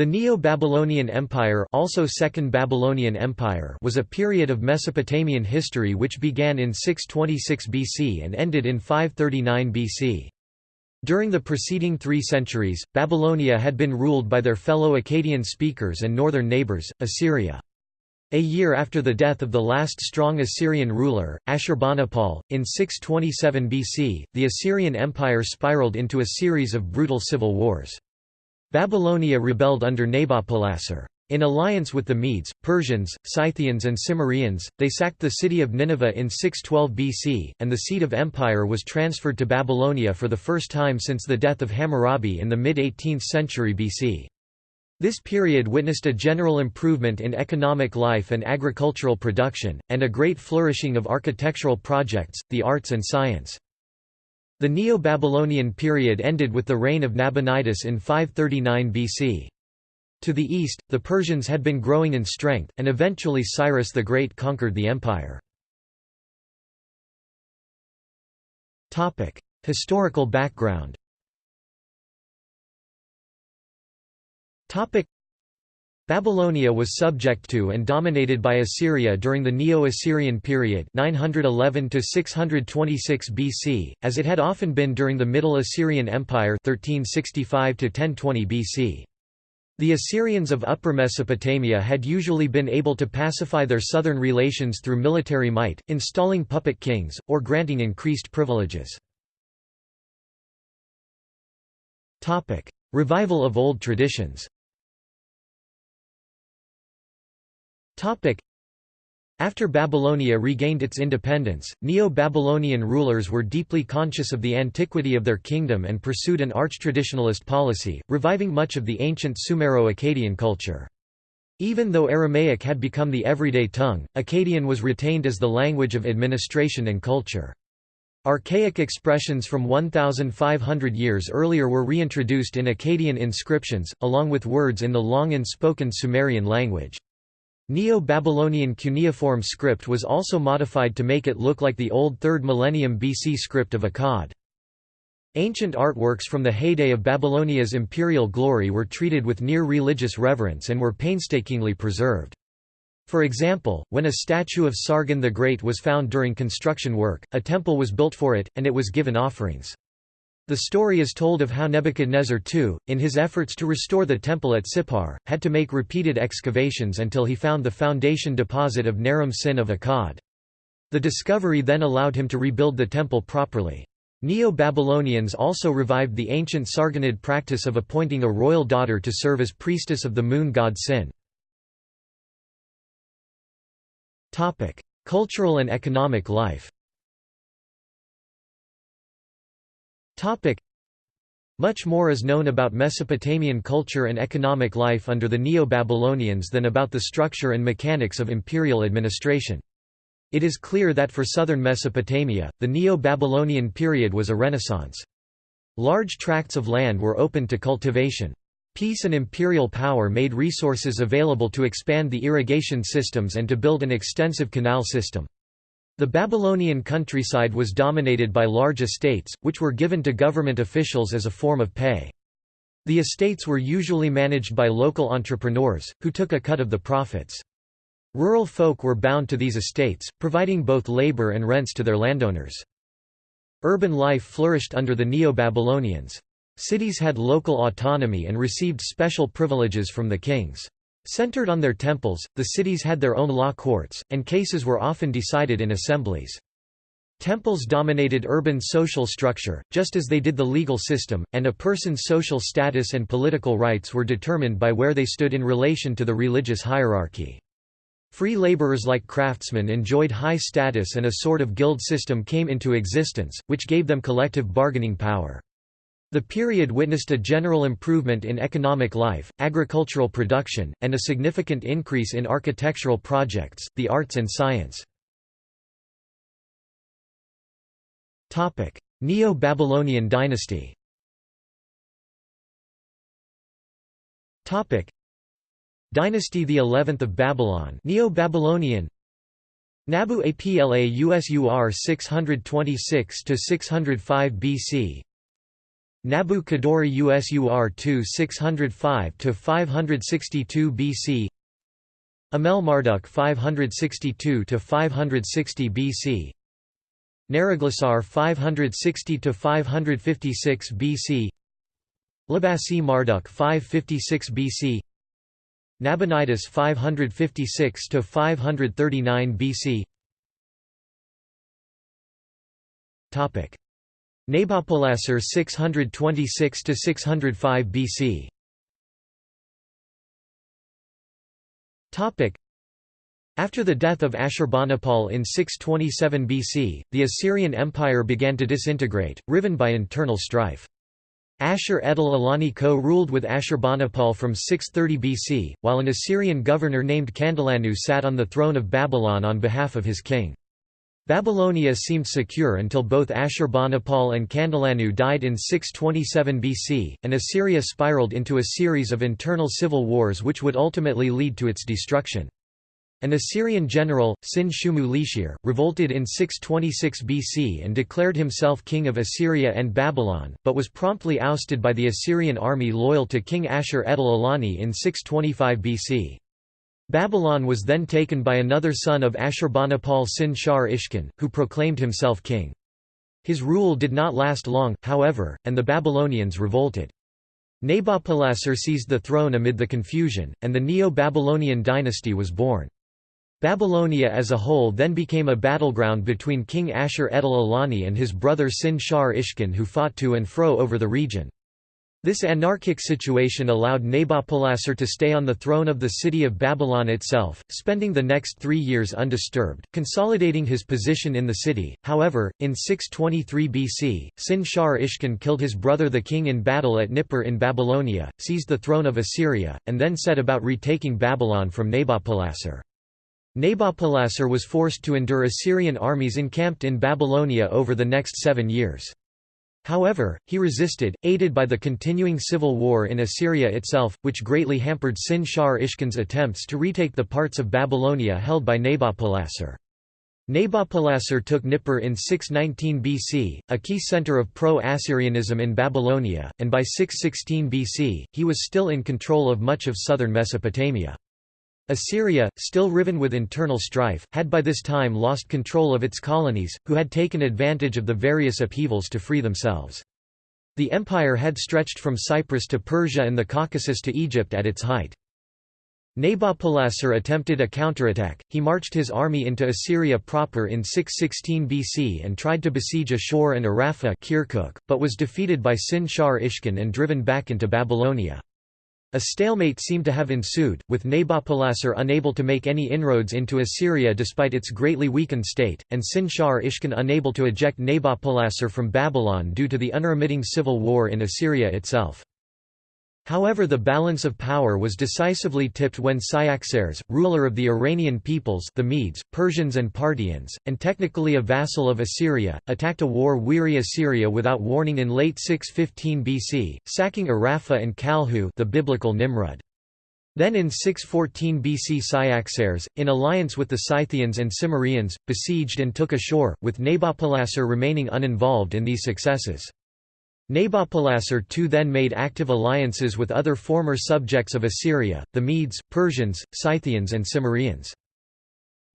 The Neo-Babylonian Empire also Second Babylonian Empire was a period of Mesopotamian history which began in 626 BC and ended in 539 BC. During the preceding three centuries, Babylonia had been ruled by their fellow Akkadian speakers and northern neighbors, Assyria. A year after the death of the last strong Assyrian ruler, Ashurbanipal, in 627 BC, the Assyrian Empire spiraled into a series of brutal civil wars. Babylonia rebelled under Nabopolassar. In alliance with the Medes, Persians, Scythians and Cimmerians, they sacked the city of Nineveh in 612 BC, and the seat of empire was transferred to Babylonia for the first time since the death of Hammurabi in the mid-18th century BC. This period witnessed a general improvement in economic life and agricultural production, and a great flourishing of architectural projects, the arts and science. The Neo-Babylonian period ended with the reign of Nabonidus in 539 BC. To the east, the Persians had been growing in strength, and eventually Cyrus the Great conquered the empire. Historical background Babylonia was subject to and dominated by Assyria during the Neo-Assyrian period 911 626 BC, as it had often been during the Middle Assyrian Empire 1365 1020 BC. The Assyrians of Upper Mesopotamia had usually been able to pacify their southern relations through military might, installing puppet kings, or granting increased privileges. Revival of old traditions After Babylonia regained its independence, Neo-Babylonian rulers were deeply conscious of the antiquity of their kingdom and pursued an arch-traditionalist policy, reviving much of the ancient Sumero-Akkadian culture. Even though Aramaic had become the everyday tongue, Akkadian was retained as the language of administration and culture. Archaic expressions from 1,500 years earlier were reintroduced in Akkadian inscriptions, along with words in the long and spoken Sumerian language. Neo-Babylonian cuneiform script was also modified to make it look like the old 3rd millennium BC script of Akkad. Ancient artworks from the heyday of Babylonia's imperial glory were treated with near-religious reverence and were painstakingly preserved. For example, when a statue of Sargon the Great was found during construction work, a temple was built for it, and it was given offerings. The story is told of how Nebuchadnezzar II, in his efforts to restore the temple at Sippar, had to make repeated excavations until he found the foundation deposit of Naram Sin of Akkad. The discovery then allowed him to rebuild the temple properly. Neo-Babylonians also revived the ancient Sargonid practice of appointing a royal daughter to serve as priestess of the moon god Sin. Cultural and economic life Much more is known about Mesopotamian culture and economic life under the Neo-Babylonians than about the structure and mechanics of imperial administration. It is clear that for southern Mesopotamia, the Neo-Babylonian period was a renaissance. Large tracts of land were open to cultivation. Peace and imperial power made resources available to expand the irrigation systems and to build an extensive canal system. The Babylonian countryside was dominated by large estates, which were given to government officials as a form of pay. The estates were usually managed by local entrepreneurs, who took a cut of the profits. Rural folk were bound to these estates, providing both labor and rents to their landowners. Urban life flourished under the Neo-Babylonians. Cities had local autonomy and received special privileges from the kings. Centered on their temples, the cities had their own law courts, and cases were often decided in assemblies. Temples dominated urban social structure, just as they did the legal system, and a person's social status and political rights were determined by where they stood in relation to the religious hierarchy. Free laborers like craftsmen enjoyed high status and a sort of guild system came into existence, which gave them collective bargaining power. The period witnessed a general improvement in economic life, agricultural production, and a significant increase in architectural projects, the arts and science. Neo-Babylonian dynasty Dynasty the 11th of Babylon Neo-Babylonian Nabu Apla Usur 626 to 605 BC Nabu Kudurri Usur 2 605–562 BC Amel Marduk 562–560 BC Neriglissar 560–556 BC Labashi Marduk 556 BC Nabonidus 556 to 539 BC Topic Nabopolassar 626–605 BC After the death of Ashurbanipal in 627 BC, the Assyrian Empire began to disintegrate, riven by internal strife. Ashur-etil-ilani co-ruled with Ashurbanipal from 630 BC, while an Assyrian governor named Kandalanu sat on the throne of Babylon on behalf of his king. Babylonia seemed secure until both Ashurbanipal and Kandalanu died in 627 BC, and Assyria spiraled into a series of internal civil wars which would ultimately lead to its destruction. An Assyrian general, Sin-shumu Lishir, revolted in 626 BC and declared himself king of Assyria and Babylon, but was promptly ousted by the Assyrian army loyal to King Ashur-etil-ilani in 625 BC. Babylon was then taken by another son of Ashurbanipal Sin-shar Ishkin, who proclaimed himself king. His rule did not last long, however, and the Babylonians revolted. Nabopolassar seized the throne amid the confusion, and the Neo-Babylonian dynasty was born. Babylonia as a whole then became a battleground between King Ashur-etil-ilani and his brother Sin-shar Ishkin who fought to and fro over the region. This anarchic situation allowed Nabopolassar to stay on the throne of the city of Babylon itself, spending the next three years undisturbed, consolidating his position in the city. However, in 623 BC, Sin-shar Ishkin killed his brother the king in battle at Nippur in Babylonia, seized the throne of Assyria, and then set about retaking Babylon from Nabopolassar. Nabopolassar was forced to endure Assyrian armies encamped in Babylonia over the next seven years. However, he resisted, aided by the continuing civil war in Assyria itself, which greatly hampered Sin-shar Ishkin's attempts to retake the parts of Babylonia held by Nabopolassar. Nabopolassar took Nippur in 619 BC, a key center of pro-Assyrianism in Babylonia, and by 616 BC, he was still in control of much of southern Mesopotamia. Assyria, still riven with internal strife, had by this time lost control of its colonies, who had taken advantage of the various upheavals to free themselves. The empire had stretched from Cyprus to Persia and the Caucasus to Egypt at its height. Nabopolassar attempted a counterattack, he marched his army into Assyria proper in 616 BC and tried to besiege Ashur and Arapha but was defeated by Sin-shar Ishkin and driven back into Babylonia. A stalemate seemed to have ensued, with Nabopolassar unable to make any inroads into Assyria despite its greatly weakened state, and Sin-shar unable to eject Nabopolassar from Babylon due to the unremitting civil war in Assyria itself. However the balance of power was decisively tipped when Cyaxares, ruler of the Iranian peoples the Medes, Persians and Parthians, and technically a vassal of Assyria, attacked a war-weary Assyria without warning in late 615 BC, sacking Arapha and Kalhu the biblical Nimrud. Then in 614 BC Cyaxares, in alliance with the Scythians and Cimmerians, besieged and took Ashur, with Nabopolassar remaining uninvolved in these successes. Nabopolassar too then made active alliances with other former subjects of Assyria, the Medes, Persians, Scythians and Cimmerians.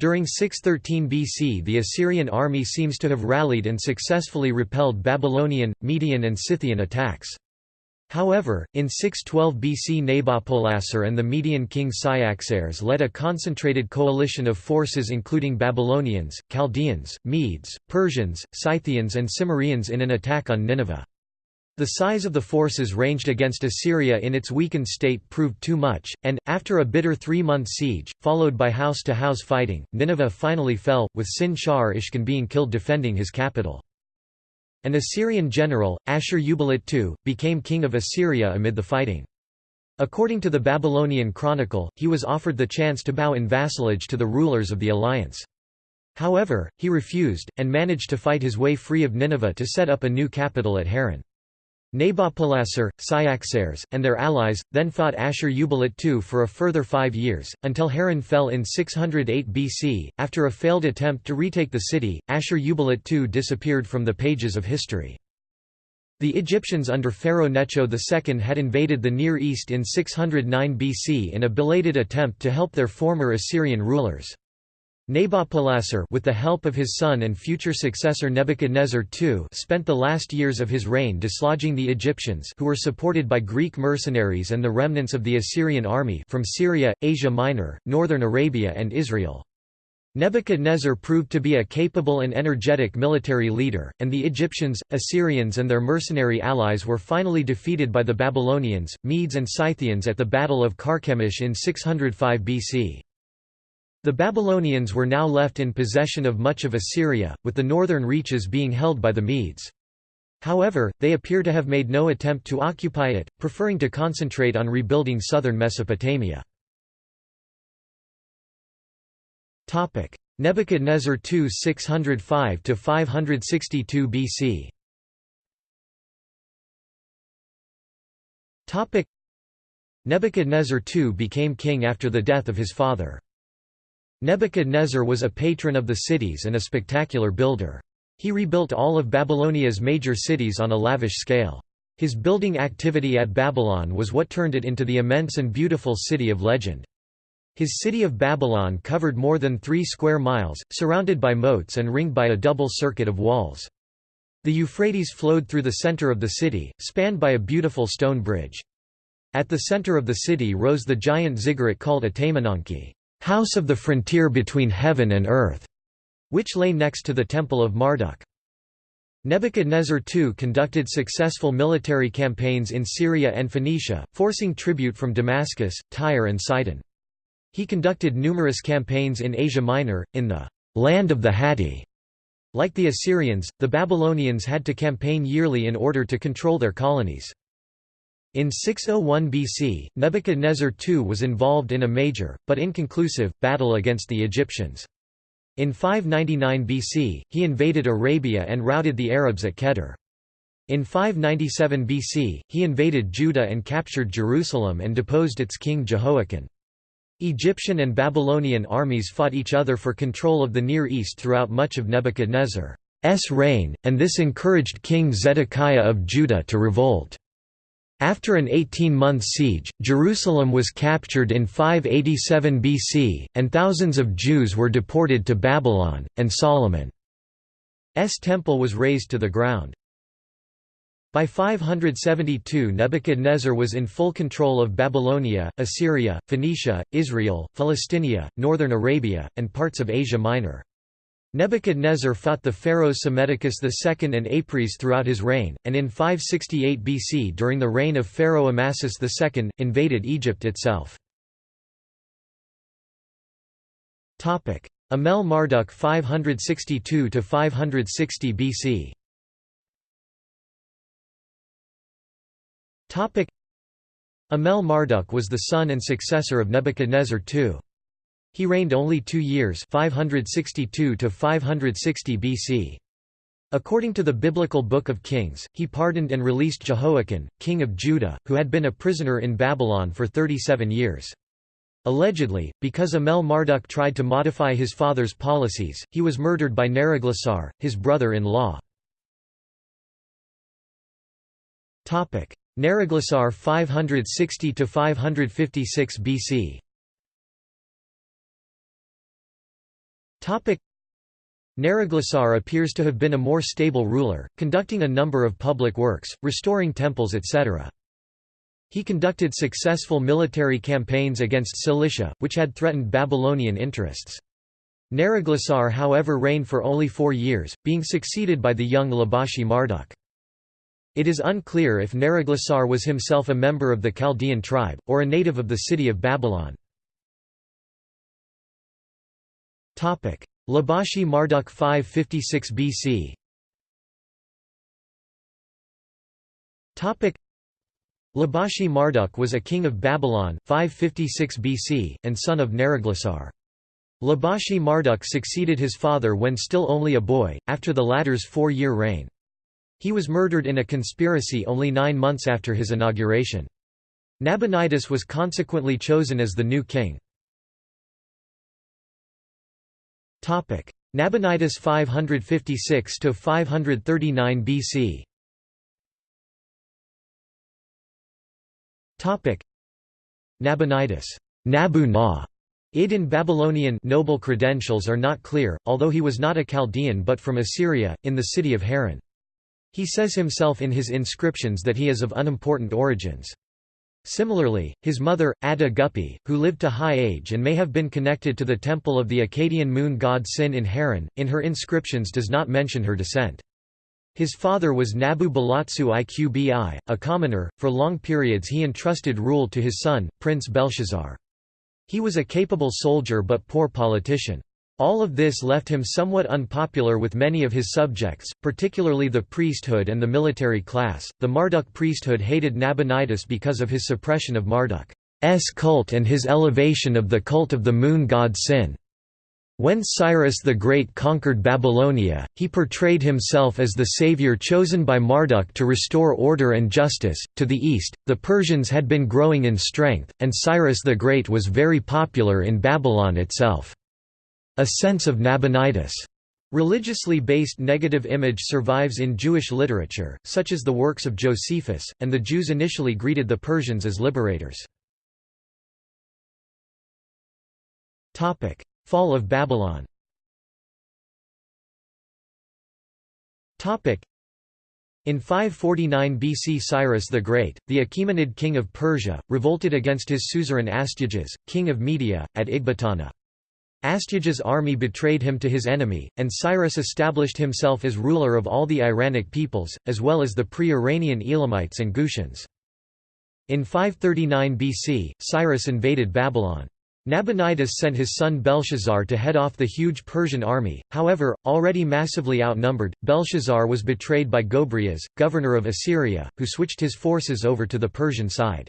During 613 BC the Assyrian army seems to have rallied and successfully repelled Babylonian, Median and Scythian attacks. However, in 612 BC Nabopolassar and the Median king Cyaxares led a concentrated coalition of forces including Babylonians, Chaldeans, Medes, Persians, Scythians and Cimmerians in an attack on Nineveh. The size of the forces ranged against Assyria in its weakened state proved too much, and, after a bitter three-month siege, followed by house-to-house -house fighting, Nineveh finally fell, with Sin-shar being killed defending his capital. An Assyrian general, Ashur-uballit II, became king of Assyria amid the fighting. According to the Babylonian Chronicle, he was offered the chance to bow in vassalage to the rulers of the alliance. However, he refused, and managed to fight his way free of Nineveh to set up a new capital at Haran. Nabopolassar, Cyaxares, and their allies, then fought Ashur-uballit II for a further five years, until Haran fell in 608 BC. After a failed attempt to retake the city, Ashur-uballit II disappeared from the pages of history. The Egyptians under Pharaoh Necho II had invaded the Near East in 609 BC in a belated attempt to help their former Assyrian rulers. Nabopolassar with the help of his son and future successor Nebuchadnezzar II spent the last years of his reign dislodging the Egyptians who were supported by Greek mercenaries and the remnants of the Assyrian army from Syria, Asia Minor, northern Arabia and Israel. Nebuchadnezzar proved to be a capable and energetic military leader, and the Egyptians, Assyrians and their mercenary allies were finally defeated by the Babylonians, Medes and Scythians at the Battle of Carchemish in 605 BC. The Babylonians were now left in possession of much of Assyria, with the northern reaches being held by the Medes. However, they appear to have made no attempt to occupy it, preferring to concentrate on rebuilding southern Mesopotamia. Nebuchadnezzar II 605 to 562 BC. Nebuchadnezzar II became king after the death of his father. Nebuchadnezzar was a patron of the cities and a spectacular builder. He rebuilt all of Babylonia's major cities on a lavish scale. His building activity at Babylon was what turned it into the immense and beautiful city of legend. His city of Babylon covered more than three square miles, surrounded by moats and ringed by a double circuit of walls. The Euphrates flowed through the center of the city, spanned by a beautiful stone bridge. At the center of the city rose the giant ziggurat called Etemenanki, house of the frontier between heaven and earth, which lay next to the temple of Marduk. Nebuchadnezzar II conducted successful military campaigns in Syria and Phoenicia, forcing tribute from Damascus, Tyre and Sidon. He conducted numerous campaigns in Asia Minor, in the land of the Hatti. Like the Assyrians, the Babylonians had to campaign yearly in order to control their colonies. In 601 BC, Nebuchadnezzar II was involved in a major, but inconclusive, battle against the Egyptians. In 599 BC, he invaded Arabia and routed the Arabs at Kedar. In 597 BC, he invaded Judah and captured Jerusalem and deposed its king Jehoiakim. Egyptian and Babylonian armies fought each other for control of the Near East throughout much of Nebuchadnezzar's reign, and this encouraged King Zedekiah of Judah to revolt. After an 18-month siege, Jerusalem was captured in 587 BC, and thousands of Jews were deported to Babylon, and Solomon's temple was razed to the ground. By 572 Nebuchadnezzar was in full control of Babylonia, Assyria, Phoenicia, Israel, Philistinia, northern Arabia, and parts of Asia Minor. Nebuchadnezzar fought the pharaohs Psammetichus II and Apries throughout his reign, and in 568 BC during the reign of Pharaoh Amasis II, invaded Egypt itself. Amel Marduk 562–560 BC Amel Marduk was the son and successor of Nebuchadnezzar II. He reigned only two years 562 to 560 BC. According to the Biblical Book of Kings, he pardoned and released Jehoiakim, king of Judah, who had been a prisoner in Babylon for 37 years. Allegedly, because Amel Marduk tried to modify his father's policies, he was murdered by Neriglissar, his brother-in-law. Neriglissar 560 to 556 BC. Topic Neriglissar appears to have been a more stable ruler, conducting a number of public works, restoring temples etc. He conducted successful military campaigns against Cilicia, which had threatened Babylonian interests. Neriglissar however reigned for only four years, being succeeded by the young Labashi Marduk. It is unclear if Neriglissar was himself a member of the Chaldean tribe, or a native of the city of Babylon. Labashi Marduk 556 BC Labashi Marduk was a king of Babylon 556 BC, and son of Neriglissar. Labashi Marduk succeeded his father when still only a boy, after the latter's four-year reign. He was murdered in a conspiracy only nine months after his inauguration. Nabonidus was consequently chosen as the new king. Nabonidus 556 to 539 BC. Topic: Nabonidus, Nabuna. Id in Babylonian noble credentials are not clear, although he was not a Chaldean but from Assyria, in the city of Haran. He says himself in his inscriptions that he is of unimportant origins. Similarly, his mother, Adad-guppi, who lived to high age and may have been connected to the temple of the Akkadian moon god Sin in Haran, in her inscriptions does not mention her descent. His father was Nabu Balatsu Iqbi, a commoner, for long periods he entrusted rule to his son, Prince Belshazzar. He was a capable soldier but poor politician. All of this left him somewhat unpopular with many of his subjects, particularly the priesthood and the military class. The Marduk priesthood hated Nabonidus because of his suppression of Marduk's cult and his elevation of the cult of the moon god Sin. When Cyrus the Great conquered Babylonia, he portrayed himself as the savior chosen by Marduk to restore order and justice. To the east, the Persians had been growing in strength, and Cyrus the Great was very popular in Babylon itself. A sense of Nabonidus' religiously based negative image survives in Jewish literature, such as the works of Josephus, and the Jews initially greeted the Persians as liberators. Fall of Babylon in 549 BC Cyrus the Great, the Achaemenid king of Persia, revolted against his suzerain Astyages, king of Media, at Ecbatana. Astyages' army betrayed him to his enemy, and Cyrus established himself as ruler of all the Iranic peoples, as well as the pre-Iranian Elamites and Gutians. In 539 BC, Cyrus invaded Babylon. Nabonidus sent his son Belshazzar to head off the huge Persian army, however, already massively outnumbered, Belshazzar was betrayed by Gobryas, governor of Assyria, who switched his forces over to the Persian side.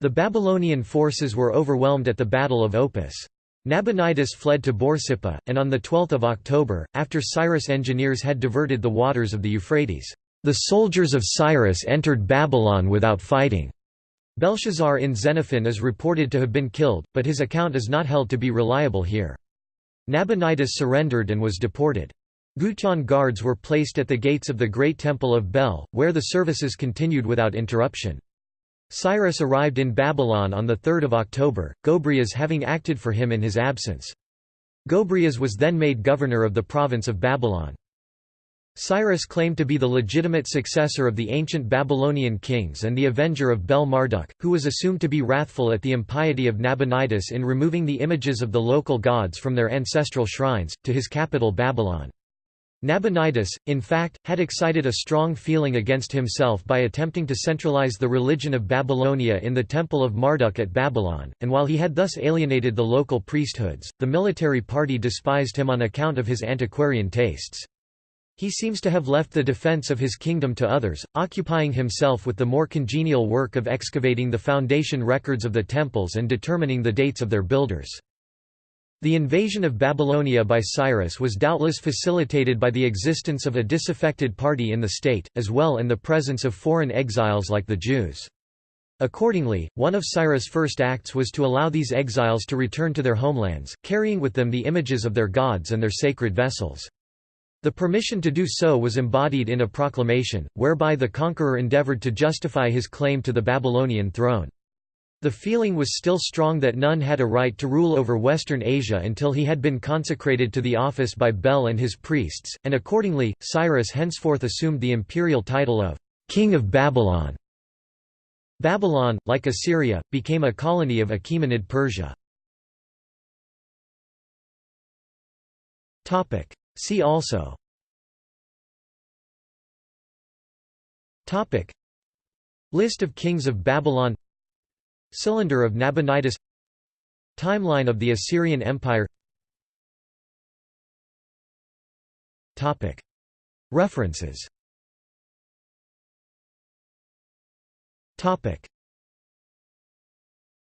The Babylonian forces were overwhelmed at the Battle of Opis. Nabonidus fled to Borsippa, and on 12 October, after Cyrus' engineers had diverted the waters of the Euphrates, "...the soldiers of Cyrus entered Babylon without fighting." Belshazzar in Xenophon is reported to have been killed, but his account is not held to be reliable here. Nabonidus surrendered and was deported. Gutian guards were placed at the gates of the Great Temple of Bel, where the services continued without interruption. Cyrus arrived in Babylon on 3 October, Gobryas having acted for him in his absence. Gobryas was then made governor of the province of Babylon. Cyrus claimed to be the legitimate successor of the ancient Babylonian kings and the avenger of Bel-Marduk, who was assumed to be wrathful at the impiety of Nabonidus in removing the images of the local gods from their ancestral shrines, to his capital Babylon. Nabonidus, in fact, had excited a strong feeling against himself by attempting to centralize the religion of Babylonia in the Temple of Marduk at Babylon, and while he had thus alienated the local priesthoods, the military party despised him on account of his antiquarian tastes. He seems to have left the defense of his kingdom to others, occupying himself with the more congenial work of excavating the foundation records of the temples and determining the dates of their builders. The invasion of Babylonia by Cyrus was doubtless facilitated by the existence of a disaffected party in the state, as well and the presence of foreign exiles like the Jews. Accordingly, one of Cyrus' first acts was to allow these exiles to return to their homelands, carrying with them the images of their gods and their sacred vessels. The permission to do so was embodied in a proclamation, whereby the conqueror endeavored to justify his claim to the Babylonian throne. The feeling was still strong that none had a right to rule over Western Asia until he had been consecrated to the office by Bel and his priests, and accordingly, Cyrus henceforth assumed the imperial title of «King of Babylon». Babylon, like Assyria, became a colony of Achaemenid Persia. See also List of kings of Babylon Cylinder of Nabonidus Timeline of the Assyrian Empire. References